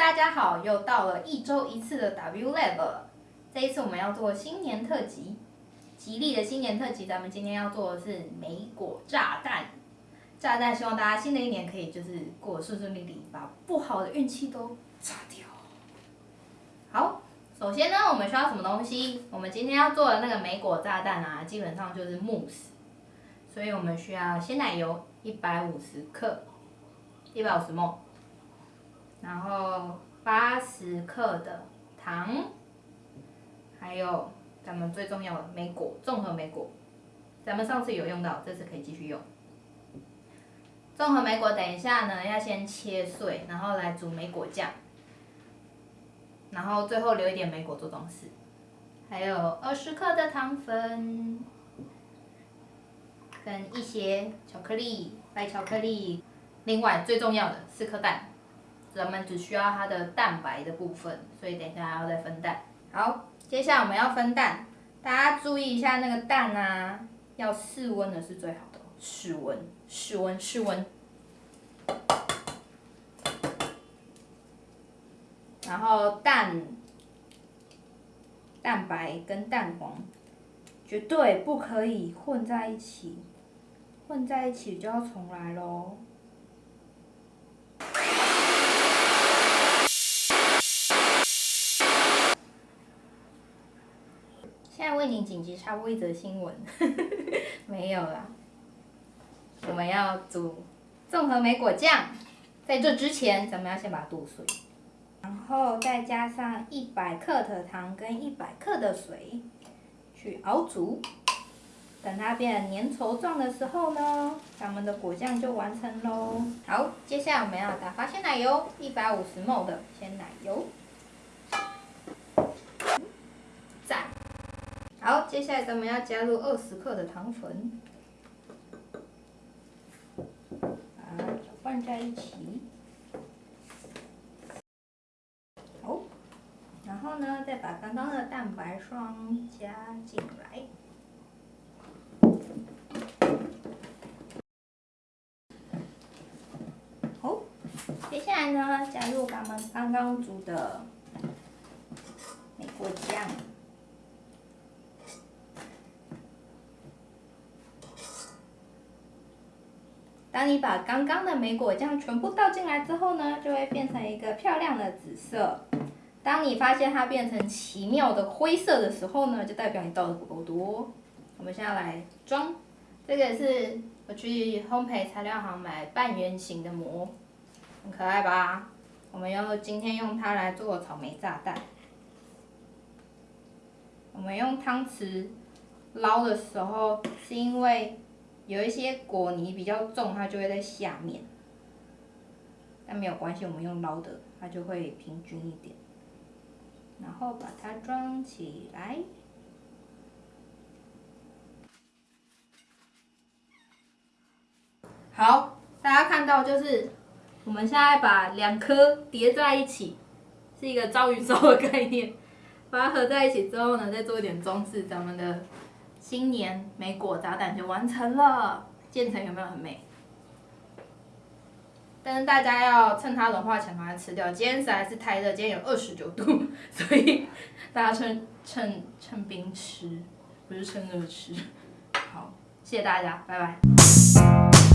大家好，又到了一周一次的 W Lab，这一次我们要做新年特辑，吉利的新年特辑，咱们今天要做的是莓果炸弹。炸弹，希望大家新的一年可以就是过得顺顺利利，把不好的运气都炸掉。好，首先呢，我们需要什么东西？我们今天要做的那个莓果炸弹啊，基本上就是慕斯，所以我们需要鲜奶油一百五十克，一百五十毫然后八十克的糖，还有咱们最重要的莓果，综合莓果，咱们上次有用到，这次可以继续用。综合莓果，等一下呢要先切碎，然后来煮莓果酱，然后最后留一点莓果做装饰，还有二十克的糖粉，跟一些巧克力，白巧克力，另外最重要的四颗蛋，咱们只需要它的蛋白的部分，所以等一下还要再分蛋。好，接下来我们要分蛋，大家注意一下那个蛋啊，要室温的是最好的。室温，室温，室温。然后蛋、蛋白跟蛋黄绝对不可以混在一起，混在一起就要重来喽。现在为您紧急插播一则新闻，没有啦。我们要煮综合莓果酱，在这之前，咱们要先把它剁碎，然后再加上一百克的糖跟一百克的水去熬煮，等它变粘稠状的时候呢，咱们的果酱就完成喽。好，接下来我们要打发鲜奶油，一百五十 ml 的鲜奶油，好，接下来咱们要加入二十克的糖粉。放在一起，好，然后呢，再把刚刚的蛋白霜加进来，好，接下来呢，加入咱们刚刚煮的美果酱。当你把刚刚的莓果酱全部倒进来之后呢，就会变成一个漂亮的紫色。当你发现它变成奇妙的灰色的时候呢，就代表你倒的不够多。我们现在来装，这个是我去烘焙材料行买半圆形的膜，很可爱吧？我们要今天用它来做草莓炸弹。我们用汤匙捞的时候，是因为。有一些果泥比较重，它就会在下面，但没有关系，我们用捞的，它就会平均一点。然后把它装起来。好，大家看到就是，我们现在把两颗叠在一起，是一个章鱼烧的概念，把它合在一起之后呢，再做一点装饰，咱们的。新年莓果炸弹就完成了，建成有没有很美？但是大家要趁它融化前把它吃掉。今天实在是太热，今天有二十九度，所以大家趁趁趁冰吃，不是趁热吃。好，谢谢大家，拜拜。